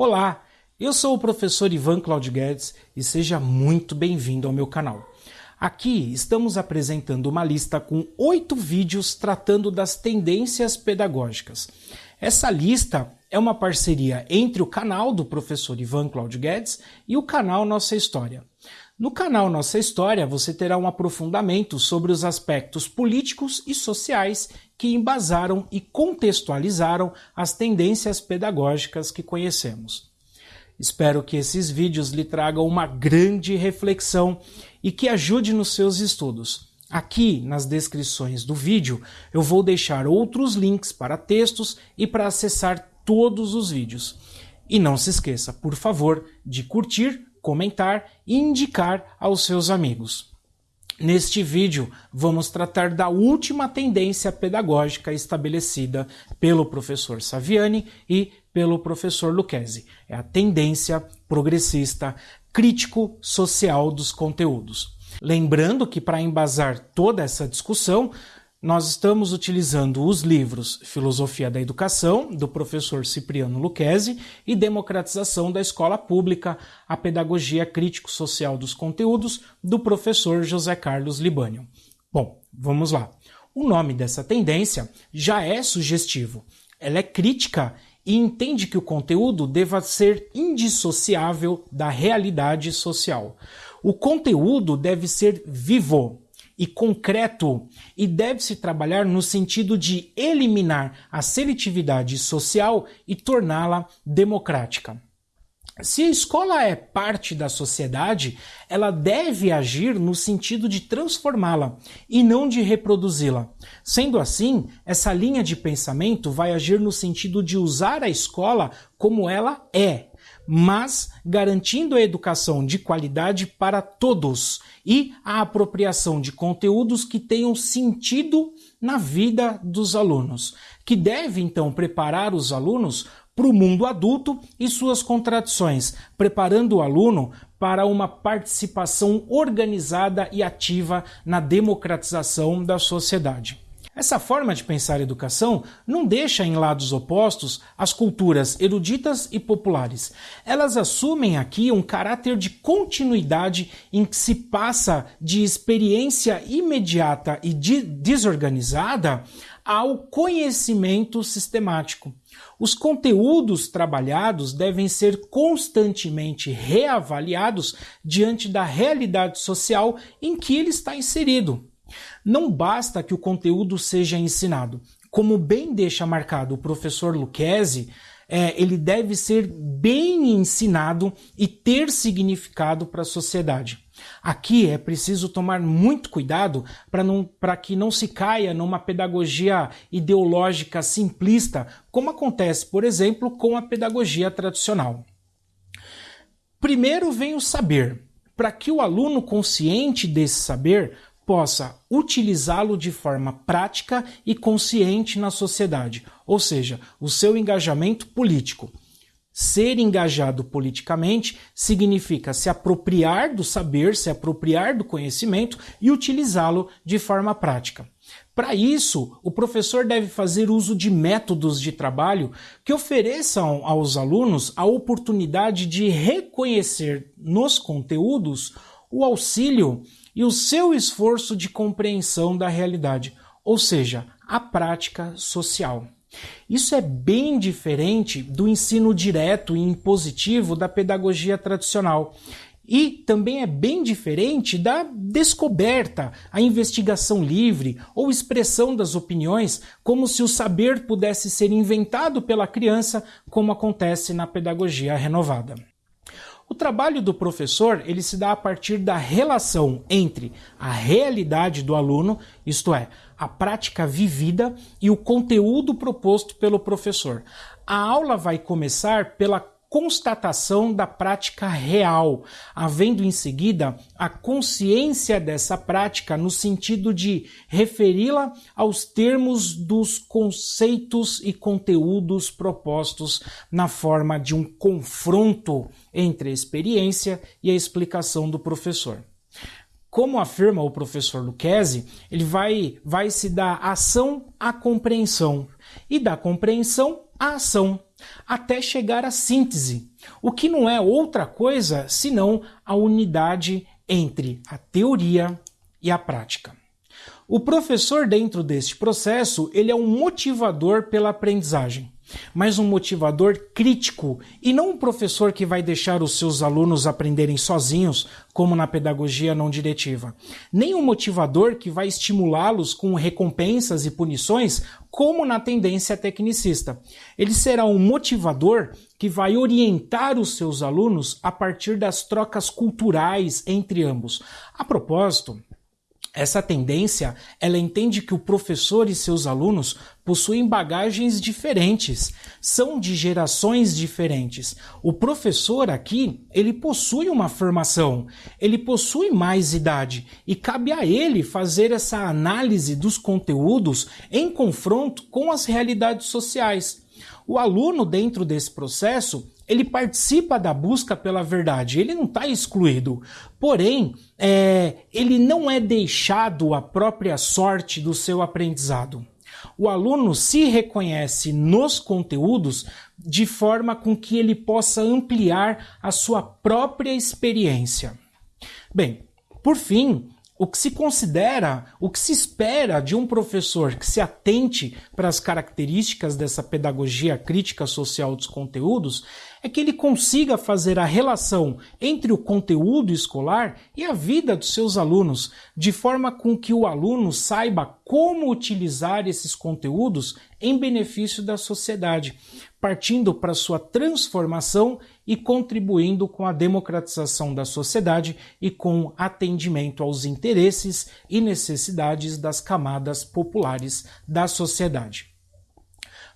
Olá, eu sou o professor Ivan Claudio Guedes e seja muito bem-vindo ao meu canal. Aqui estamos apresentando uma lista com oito vídeos tratando das tendências pedagógicas. Essa lista é uma parceria entre o canal do professor Ivan Claudio Guedes e o canal Nossa História. No canal Nossa História você terá um aprofundamento sobre os aspectos políticos e sociais que embasaram e contextualizaram as tendências pedagógicas que conhecemos. Espero que esses vídeos lhe tragam uma grande reflexão e que ajude nos seus estudos. Aqui nas descrições do vídeo eu vou deixar outros links para textos e para acessar todos os vídeos. E não se esqueça, por favor, de curtir, comentar e indicar aos seus amigos. Neste vídeo, vamos tratar da última tendência pedagógica estabelecida pelo professor Saviani e pelo professor Lucchesi. É a tendência progressista crítico-social dos conteúdos. Lembrando que para embasar toda essa discussão, nós estamos utilizando os livros Filosofia da Educação, do professor Cipriano Lucchesi, e Democratização da Escola Pública, a Pedagogia Crítico-Social dos Conteúdos, do professor José Carlos Libânio. Bom, vamos lá. O nome dessa tendência já é sugestivo. Ela é crítica e entende que o conteúdo deva ser indissociável da realidade social. O conteúdo deve ser vivo, e concreto e deve-se trabalhar no sentido de eliminar a seletividade social e torná-la democrática. Se a escola é parte da sociedade, ela deve agir no sentido de transformá-la e não de reproduzi-la. Sendo assim, essa linha de pensamento vai agir no sentido de usar a escola como ela é, mas garantindo a educação de qualidade para todos e a apropriação de conteúdos que tenham sentido na vida dos alunos, que deve então preparar os alunos para o mundo adulto e suas contradições, preparando o aluno para uma participação organizada e ativa na democratização da sociedade. Essa forma de pensar educação não deixa em lados opostos as culturas eruditas e populares. Elas assumem aqui um caráter de continuidade em que se passa de experiência imediata e de desorganizada ao conhecimento sistemático. Os conteúdos trabalhados devem ser constantemente reavaliados diante da realidade social em que ele está inserido. Não basta que o conteúdo seja ensinado. Como bem deixa marcado o professor Lucchesi, é, ele deve ser bem ensinado e ter significado para a sociedade. Aqui é preciso tomar muito cuidado para que não se caia numa pedagogia ideológica simplista, como acontece, por exemplo, com a pedagogia tradicional. Primeiro vem o saber. Para que o aluno consciente desse saber possa utilizá-lo de forma prática e consciente na sociedade, ou seja, o seu engajamento político. Ser engajado politicamente significa se apropriar do saber, se apropriar do conhecimento e utilizá-lo de forma prática. Para isso, o professor deve fazer uso de métodos de trabalho que ofereçam aos alunos a oportunidade de reconhecer nos conteúdos o auxílio e o seu esforço de compreensão da realidade, ou seja, a prática social. Isso é bem diferente do ensino direto e impositivo da pedagogia tradicional. E também é bem diferente da descoberta, a investigação livre ou expressão das opiniões, como se o saber pudesse ser inventado pela criança, como acontece na pedagogia renovada. O trabalho do professor ele se dá a partir da relação entre a realidade do aluno, isto é, a prática vivida, e o conteúdo proposto pelo professor. A aula vai começar pela constatação da prática real, havendo em seguida a consciência dessa prática no sentido de referi-la aos termos dos conceitos e conteúdos propostos na forma de um confronto entre a experiência e a explicação do professor. Como afirma o professor Lucchesi, ele vai, vai se dar ação à compreensão e da compreensão à ação até chegar à síntese, o que não é outra coisa senão a unidade entre a teoria e a prática. O professor dentro deste processo, ele é um motivador pela aprendizagem mas um motivador crítico e não um professor que vai deixar os seus alunos aprenderem sozinhos, como na pedagogia não diretiva. Nem um motivador que vai estimulá-los com recompensas e punições, como na tendência tecnicista. Ele será um motivador que vai orientar os seus alunos a partir das trocas culturais entre ambos. A propósito, essa tendência, ela entende que o professor e seus alunos possuem bagagens diferentes, são de gerações diferentes. O professor aqui, ele possui uma formação, ele possui mais idade e cabe a ele fazer essa análise dos conteúdos em confronto com as realidades sociais. O aluno dentro desse processo, ele participa da busca pela verdade, ele não está excluído. Porém, é, ele não é deixado à própria sorte do seu aprendizado. O aluno se reconhece nos conteúdos de forma com que ele possa ampliar a sua própria experiência. Bem, por fim, o que se considera, o que se espera de um professor que se atente para as características dessa pedagogia crítica social dos conteúdos é que ele consiga fazer a relação entre o conteúdo escolar e a vida dos seus alunos, de forma com que o aluno saiba como utilizar esses conteúdos em benefício da sociedade, partindo para sua transformação e contribuindo com a democratização da sociedade e com atendimento aos interesses e necessidades das camadas populares da sociedade.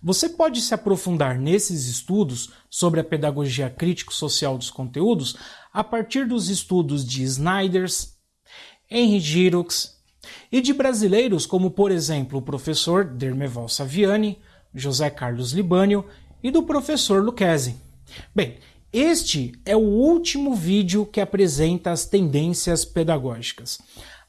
Você pode se aprofundar nesses estudos sobre a pedagogia crítico-social dos conteúdos a partir dos estudos de Snyders, Henry Giroux e de brasileiros como, por exemplo, o professor Dermeval Saviani, José Carlos Libânio e do professor Lucchesi. Bem, este é o último vídeo que apresenta as tendências pedagógicas.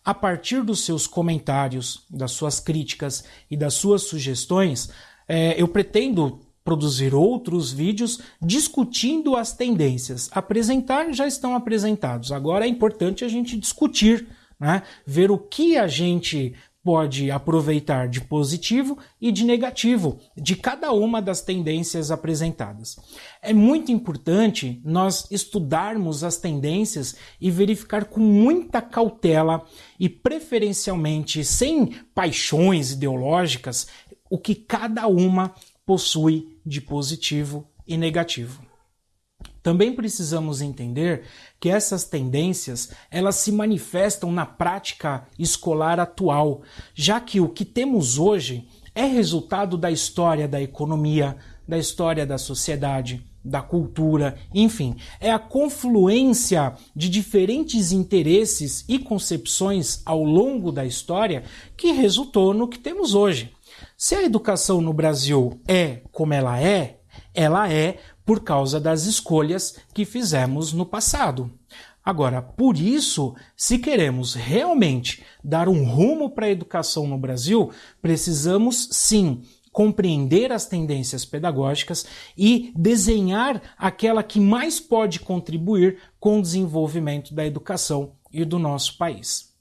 A partir dos seus comentários, das suas críticas e das suas sugestões, é, eu pretendo produzir outros vídeos discutindo as tendências. Apresentar já estão apresentados. Agora é importante a gente discutir, né? ver o que a gente pode aproveitar de positivo e de negativo de cada uma das tendências apresentadas. É muito importante nós estudarmos as tendências e verificar com muita cautela e preferencialmente sem paixões ideológicas o que cada uma possui de positivo e negativo. Também precisamos entender que essas tendências elas se manifestam na prática escolar atual, já que o que temos hoje é resultado da história da economia, da história da sociedade, da cultura, enfim, é a confluência de diferentes interesses e concepções ao longo da história que resultou no que temos hoje. Se a educação no Brasil é como ela é, ela é por causa das escolhas que fizemos no passado. Agora, por isso, se queremos realmente dar um rumo para a educação no Brasil, precisamos sim compreender as tendências pedagógicas e desenhar aquela que mais pode contribuir com o desenvolvimento da educação e do nosso país.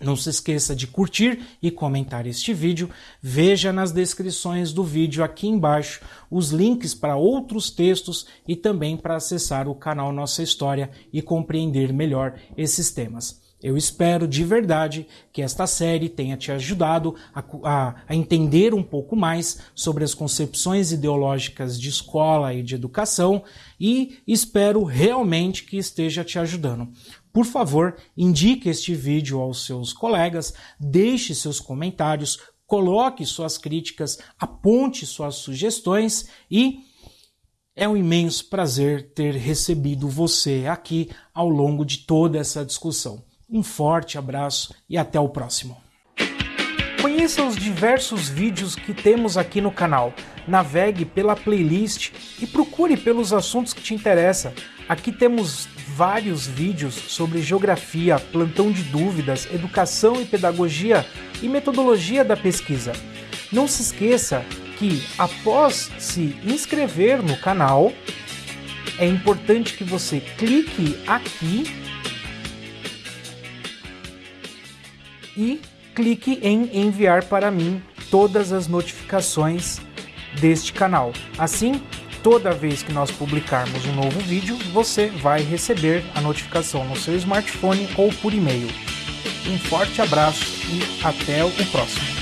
Não se esqueça de curtir e comentar este vídeo. Veja nas descrições do vídeo aqui embaixo os links para outros textos e também para acessar o canal Nossa História e compreender melhor esses temas. Eu espero de verdade que esta série tenha te ajudado a, a, a, entender um pouco mais sobre as concepções ideológicas de escola e de educação e espero realmente que esteja te ajudando. Por favor, indique este vídeo aos seus colegas, deixe seus comentários, coloque suas críticas, aponte suas sugestões e é um imenso prazer ter recebido você aqui ao longo de toda essa discussão. Um forte abraço e até o próximo. Conheça os diversos vídeos que temos aqui no canal. Navegue pela playlist e procure pelos assuntos que te interessam. Aqui temos vários vídeos sobre geografia, plantão de dúvidas, educação e pedagogia e metodologia da pesquisa. Não se esqueça que após se inscrever no canal, é importante que você clique aqui e clique em enviar para mim todas as notificações deste canal. Assim, toda vez que nós publicarmos um novo vídeo, você vai receber a notificação no seu smartphone ou por e-mail. Um forte abraço e até o próximo.